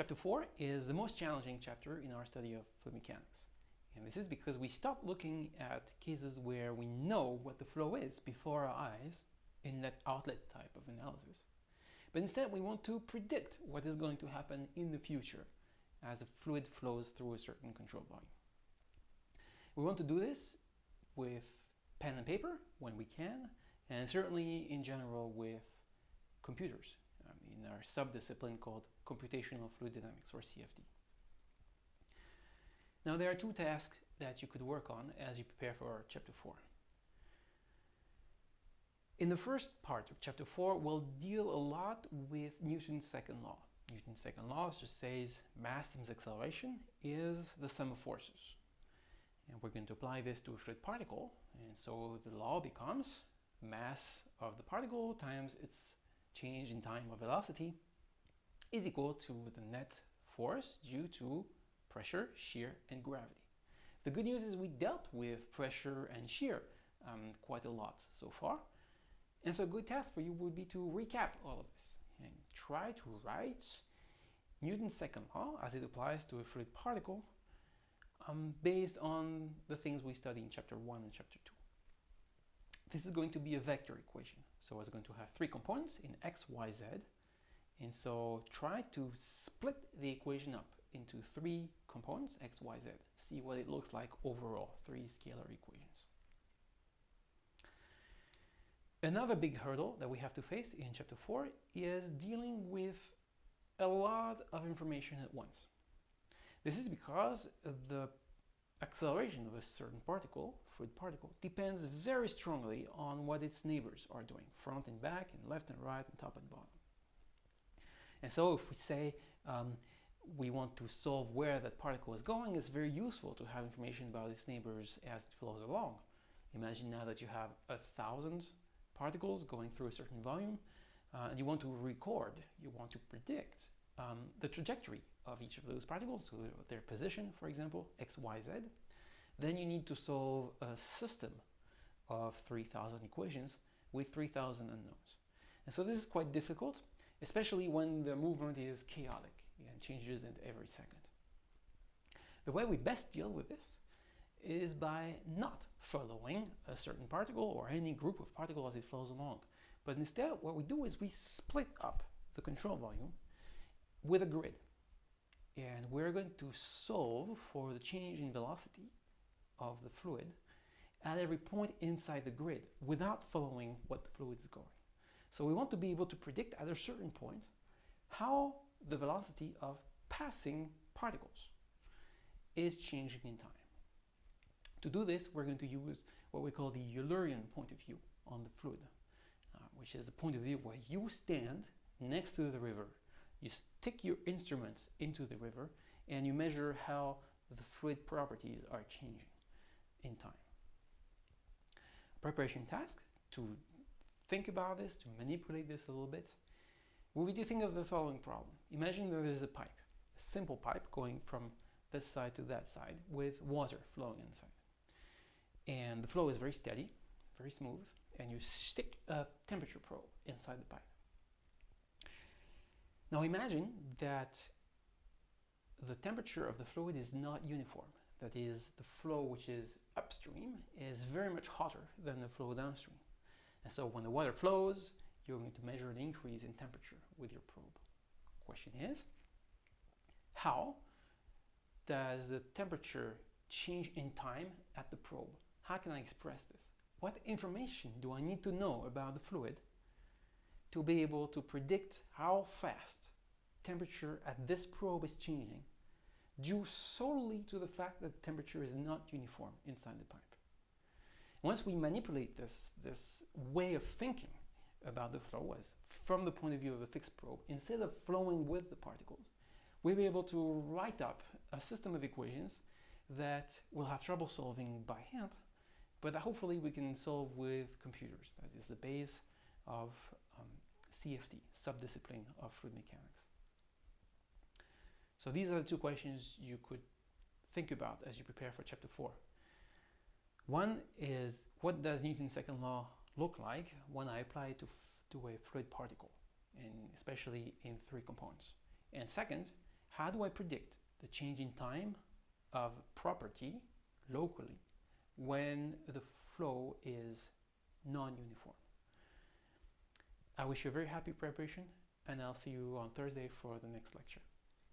Chapter 4 is the most challenging chapter in our study of fluid mechanics. And this is because we stop looking at cases where we know what the flow is before our eyes in that outlet type of analysis. But instead we want to predict what is going to happen in the future as a fluid flows through a certain control volume. We want to do this with pen and paper when we can, and certainly in general with computers um, in our sub-discipline called computational fluid dynamics or CFD. Now there are two tasks that you could work on as you prepare for chapter 4. In the first part of chapter 4, we'll deal a lot with Newton's second law. Newton's second law just says mass times acceleration is the sum of forces. And we're going to apply this to a fluid particle. And so the law becomes mass of the particle times its change in time of velocity is equal to the net force due to pressure, shear, and gravity. The good news is we dealt with pressure and shear um, quite a lot so far. And so a good task for you would be to recap all of this and try to write Newton's second law as it applies to a fluid particle um, based on the things we study in chapter 1 and chapter 2. This is going to be a vector equation. So it's going to have three components in x, y, z. And so try to split the equation up into three components, x, y, z. See what it looks like overall, three scalar equations. Another big hurdle that we have to face in chapter 4 is dealing with a lot of information at once. This is because the acceleration of a certain particle, fluid particle, depends very strongly on what its neighbors are doing, front and back, and left and right, and top and bottom. And so if we say um, we want to solve where that particle is going, it's very useful to have information about its neighbors as it flows along. Imagine now that you have a thousand particles going through a certain volume, uh, and you want to record, you want to predict um, the trajectory of each of those particles, so their position, for example, x, y, z, then you need to solve a system of 3,000 equations with 3,000 unknowns. And so this is quite difficult, especially when the movement is chaotic and changes every second. The way we best deal with this is by not following a certain particle or any group of particles as it flows along. But instead, what we do is we split up the control volume with a grid. And we're going to solve for the change in velocity of the fluid at every point inside the grid without following what the fluid is going. So we want to be able to predict at a certain point how the velocity of passing particles is changing in time. To do this, we're going to use what we call the Eulerian point of view on the fluid, uh, which is the point of view where you stand next to the river, you stick your instruments into the river, and you measure how the fluid properties are changing in time. Preparation task to think about this, to manipulate this a little bit, will be to think of the following problem. Imagine that there is a pipe, a simple pipe going from this side to that side with water flowing inside and the flow is very steady, very smooth, and you stick a temperature probe inside the pipe. Now imagine that the temperature of the fluid is not uniform. That is, the flow which is upstream is very much hotter than the flow downstream. And so when the water flows, you're going to measure an increase in temperature with your probe. Question is, how does the temperature change in time at the probe? How can I express this? What information do I need to know about the fluid to be able to predict how fast temperature at this probe is changing due solely to the fact that temperature is not uniform inside the pipe. Once we manipulate this, this way of thinking about the flow as from the point of view of a fixed probe, instead of flowing with the particles, we'll be able to write up a system of equations that we'll have trouble solving by hand but that hopefully we can solve with computers. That is the base of CFD, subdiscipline of fluid mechanics. So these are the two questions you could think about as you prepare for chapter 4. One is, what does Newton's second law look like when I apply it to, to a fluid particle, and especially in three components? And second, how do I predict the change in time of property locally when the flow is non-uniform. I wish you a very happy preparation and I'll see you on Thursday for the next lecture.